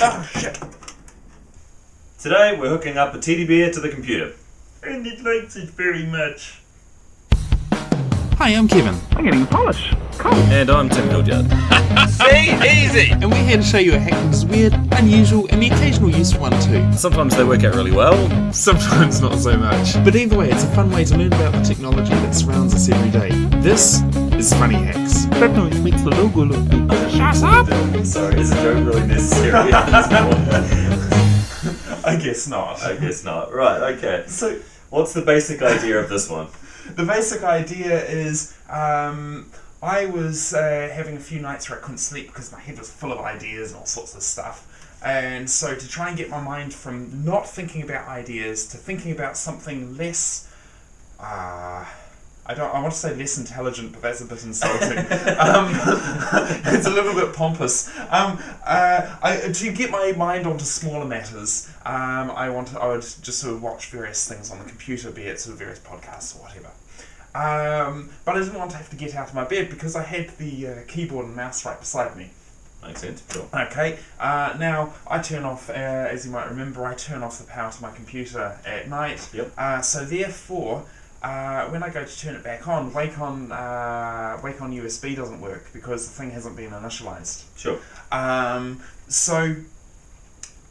Oh shit. Today we're hooking up a teddy bear to the computer. And it likes it very much. Hi, I'm Kevin, I'm getting a polish. And I'm Tim Hildyard. See? Easy! and we're here to show you a hack that is weird, unusual, and the occasional useful one too. Sometimes they work out really well. Sometimes not so much. But either way, it's a fun way to learn about the technology that surrounds us every day. This is Funny Hacks. That noise makes the logo look big. Shut up! Sorry, is a joke really necessary at this point? I guess not. I guess not. Right, okay. So What's the basic idea of this one? the basic idea is um, I was uh, having a few nights where I couldn't sleep because my head was full of ideas and all sorts of stuff. And so to try and get my mind from not thinking about ideas to thinking about something less, uh, I don't. I want to say less intelligent, but that's a bit insulting. um, it's a little bit pompous. Um, uh, I, to get my mind onto smaller matters, um, I want. I would just sort of watch various things on the computer, be it sort of various podcasts or whatever. Um, but I didn't want to have to get out of my bed because I had the uh, keyboard and mouse right beside me. Makes sense, sure. Okay, uh, now I turn off, uh, as you might remember, I turn off the power to my computer at night. Yep. Uh, so therefore, uh, when I go to turn it back on, Wake on, uh, Wake on USB doesn't work because the thing hasn't been initialized. Sure. Um, so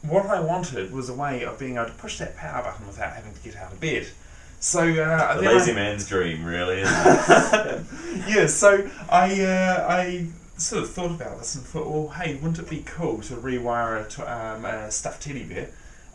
what I wanted was a way of being able to push that power button without having to get out of bed. So uh, The lazy I- man's dream, really, isn't yeah, so I uh, I sort of thought about this and thought, well, hey, wouldn't it be cool to rewire a, t- um, a stuffed teddy bear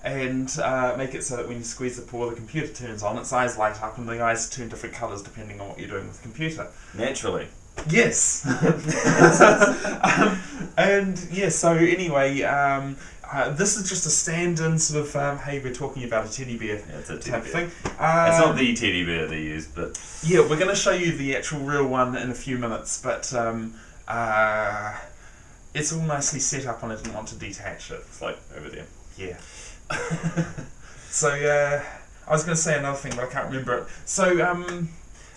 and uh, make it so that when you squeeze the paw, the computer turns on, its eyes light up, and the eyes turn different colours depending on what you're doing with the computer. Naturally. Yes. um, and yeah, so anyway, um, uh, this is just a stand-in sort of, um, hey, we're talking about a teddy bear Yeah, it's a teddy type bear. thing. It's not Um, the teddy bear they use, but yeah, we're going to show you the actual real one in a few minutes, but um, uh, it's all nicely set up and I didn't want to detach it. it's like over there. Yeah. so, uh, I was going to say another thing, but I can't remember it. So, um,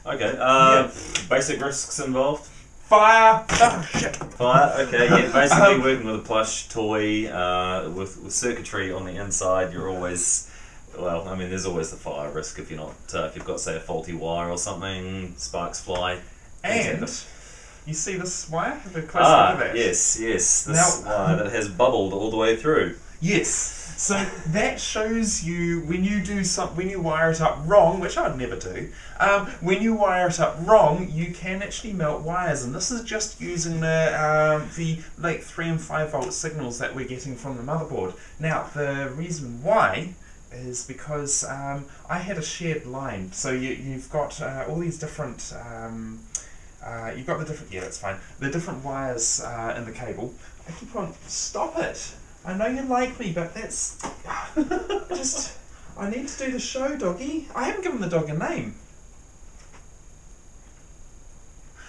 Okay, uh, basic risks involved. Fire! Oh, shit! Fire, okay, yeah, basically Um, working with a plush toy uh, with, with circuitry on the inside, you're always, well, I mean, there's always the fire risk if you're not, uh, if you've got, say, a faulty wire or something, sparks fly. And, you see this wire? Have a close Ah, look at that. yes, yes, this Now- wire that has bubbled all the way through. Yes. So that shows you when you do some when you wire it up wrong, which I'd never do. Um, when you wire it up wrong, you can actually melt wires, and this is just using the um, the like three and five volt signals that we're getting from the motherboard. Now the reason why is because um, I had a shared line, so you, you've got uh, all these different. Um, uh, you've got the different yeah that's fine the different wires uh, in the cable I keep on stop it I know you like me but that's just I need to do the show doggy I haven't given the dog a name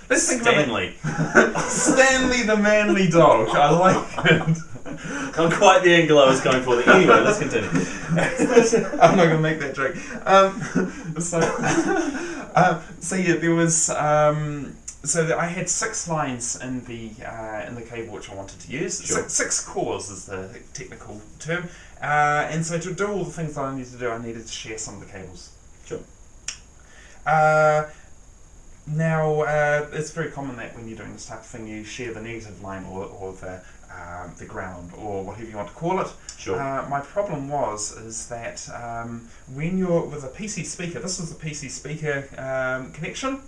let's think Stanley. Stanley the manly dog I like it Not quite the angle I was going for. there. Anyway, let's continue. I'm not gonna make that joke. Um, so, um, so yeah, there was. Um, so that I had six lines in the uh, in the cable which I wanted to use. Sure. Six, six cores is the technical term. Uh, and so to do all the things that I needed to do, I needed to share some of the cables. Sure. Uh, now, uh, it's very common that when you're doing this type of thing, you share the negative line or, or the um, the ground or whatever you want to call it. Sure. Uh, my problem was is that um, when you're with a PC speaker, this was a PC speaker um, connection.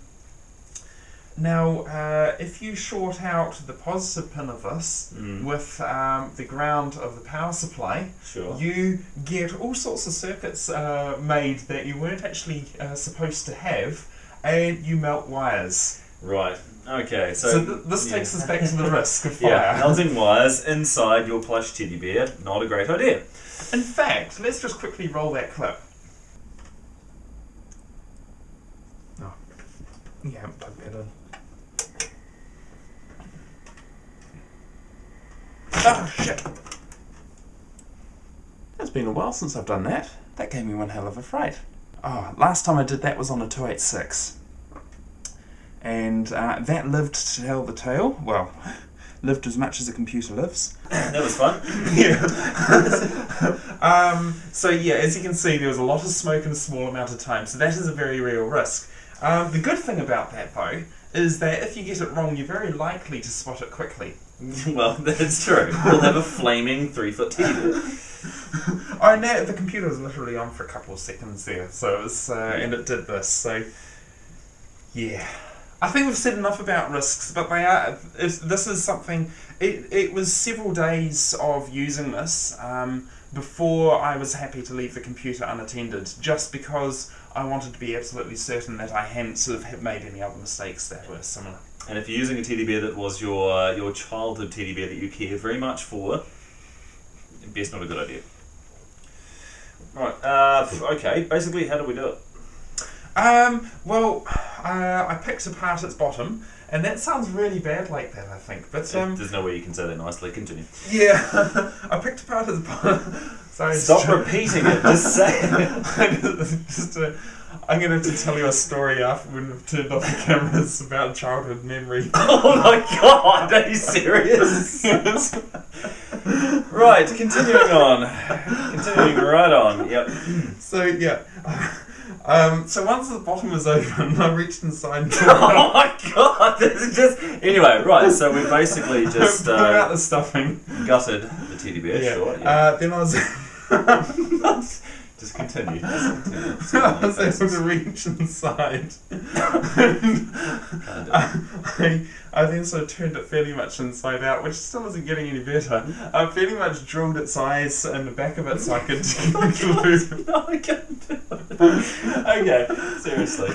Now, uh, if you short out the positive pin of this Mm. with um, the ground of the power supply, Sure. you get all sorts of circuits uh, made that you weren't actually uh, supposed to have, and you melt wires. Right. Okay. So, So, th- this yeah. takes us back to the risk of fire. Yeah, melting wires inside your plush teddy bear, not a great idea. In fact, let's just quickly roll that clip. Haven't plugged that in. Oh, shit. It's been a while since I've done that. That gave me one hell of a fright. Oh, last time I did that was on a 286. And uh, that lived to tell the tale. Well, lived as much as a computer lives. That was fun. yeah. um, so yeah, as you can see, there was a lot of smoke in a small amount of time. So that is a very real risk. Um, the good thing about that though is that if you get it wrong, you're very likely to spot it quickly. well, that's true. We'll have a flaming three foot bear. Oh, no, the computer was literally on for a couple of seconds there, so it was, uh, and it did this. So, yeah, I think we've said enough about risks, but they are. If this is something. It it was several days of using this um, before I was happy to leave the computer unattended, just because I wanted to be absolutely certain that I hadn't sort of made any other mistakes that were similar. And if you're using a teddy bear that was your your childhood teddy bear that you care very much for, best not a good idea. Right. Uh, okay. Basically, how do we do it? Um, well, uh, I picked apart its bottom, and that sounds really bad like that, I think. But um, There's no way you can say that nicely. Continue. yeah, I picked apart its bottom. Sorry, Stop repeating it. Just say it. just, uh, I'm gonna have to tell you a story after we've turned off the cameras about childhood memory. Oh my god! Are you serious? Yes. right. Continuing on. Continuing right on. Yep. so yeah. Um, so once the bottom was open, I reached inside and Oh my god! This is just anyway. Right. So we basically just pulled out uh, the stuffing. gutted the teddy bear. Yeah. Sure. Yeah. Uh, then I was. Just continue. Just continue. I was able to reach inside. Kinda. I, I then sort of turned it fairly much inside out, which still isn't getting any better. I fairly much drilled its eyes in the back of it so I could glue. No, I can't do it. Okay, seriously.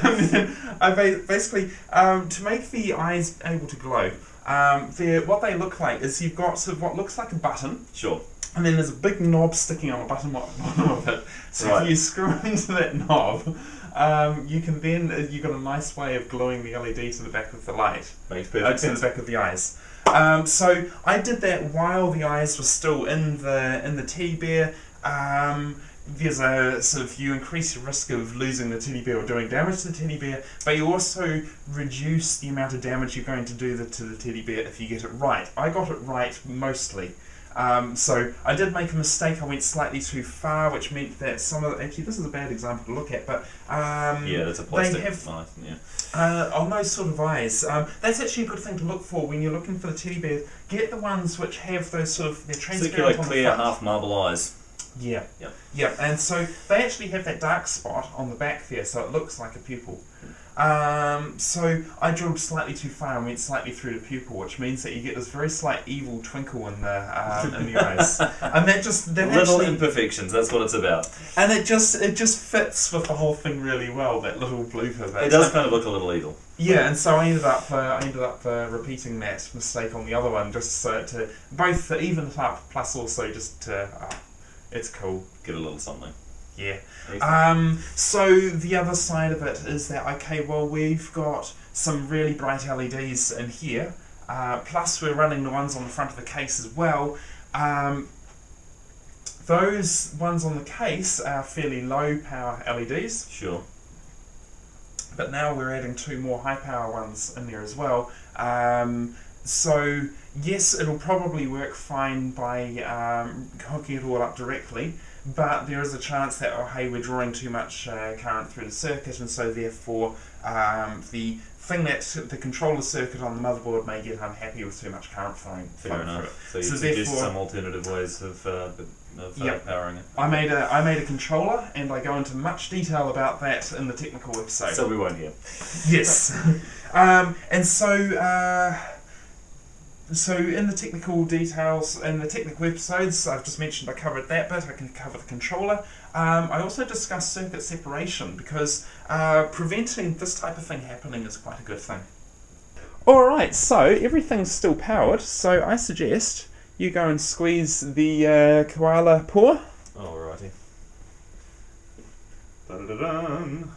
I ba- basically, um, to make the eyes able to glow, um, what they look like is you've got sort of what looks like a button, Sure. And then there's a big knob sticking on the bottom bottom of it. So Right. if you screw into that knob, um, you can then uh, you've got a nice way of gluing the LED to the back of the light, Makes uh, perfect to the back of the eyes. Um, so I did that while the eyes were still in the in the teddy bear. Um, there's a sort of you increase your risk of losing the teddy bear or doing damage to the teddy bear, but you also reduce the amount of damage you're going to do the, to the teddy bear if you get it right. I got it right mostly. Um, so I did make a mistake. I went slightly too far, which meant that some of the, actually this is a bad example to look at, but um, Yeah, that's a they plastic have knife. Yeah. uh, on those sort of eyes, um, that's actually a good thing to look for when you're looking for the teddy bears. Get the ones which have those sort of they're transparent Circular, on the clear, front. half marble eyes. Yeah. Yep. Yeah, and so they actually have that dark spot on the back there, so it looks like a pupil. Um, so I drilled slightly too far and went slightly through the pupil, which means that you get this very slight evil twinkle in the um, in the eyes, and that just that Little actually, imperfections. That's what it's about. and it just it just fits with the whole thing really well. That little blooper. That It does kind of look a little evil. yeah, and so I ended up uh, I ended up uh, repeating that mistake on the other one just so to both even it up plus also just to uh, it's cool. Get a little something. Yeah. Um, so the other side of it is that okay, well we've got some really bright LEDs in here. Uh, plus we're running the ones on the front of the case as well. Um, those ones on the case are fairly low power LEDs, Sure. but now we're adding two more high power ones in there as well. Um, so yes, it'll probably work fine by um, hooking it all up directly, but there is a chance that oh hey we're drawing too much uh, current through the circuit, and so therefore um, the thing that the controller circuit on the motherboard may get unhappy with too much current flowing, Fair flowing enough. through So it. So suggest therefore- some alternative ways of, uh, of uh, Yep. powering it. I made a I made a controller, and I go into much detail about that in the technical episode. So we won't hear. Yes. um, and so, uh, so in the technical details, in the technical episodes, I've just mentioned I covered that bit. I can cover the controller. Um, I also discussed circuit separation because uh, preventing this type of thing happening is quite a good thing. Alright, so everything's still powered, so I suggest you go and squeeze the uh, koala paw. Alrighty. Da-da-da-dun.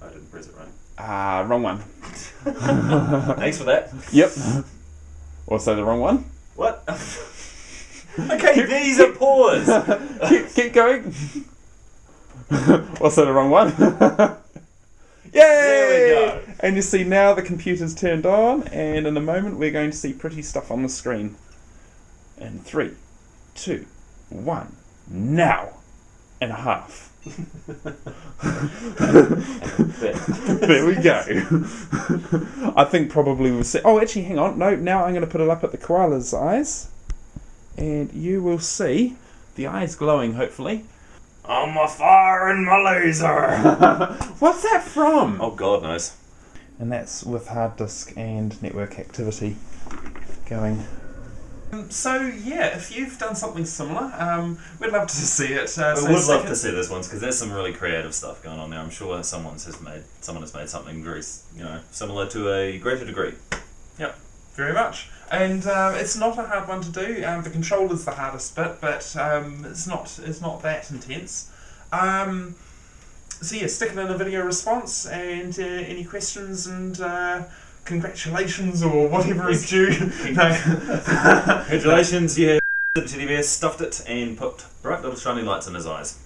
I didn't press it right. Ah, wrong one. Thanks for that. Yep. Also the wrong one. What? okay, these are paws. keep, keep going. also the wrong one. Yay! There we go. And you see now the computer's turned on, and in a moment we're going to see pretty stuff on the screen. In three, two, one, now, and a half. There we go. I think probably we'll see. Oh, actually, hang on. No, now I'm going to put it up at the koala's eyes, and you will see the eyes glowing. Hopefully. I'm a fire and my laser. What's that from? oh, God knows. And that's with hard disk and network activity going. Um, so yeah, if you've done something similar, um, we'd love to see it. Uh, I so would love to see this ones because there's some really creative stuff going on there. I'm sure someone's has made someone has made something very you know similar to a greater degree. Yep, very much. And uh, it's not a hard one to do. Um, the is the hardest bit, but um, it's not it's not that intense. Um, so yeah, stick it in a video response and uh, any questions and uh, congratulations or whatever is due. Congratulations, yeah. The teddy bear stuffed it and put bright little shiny lights in his eyes.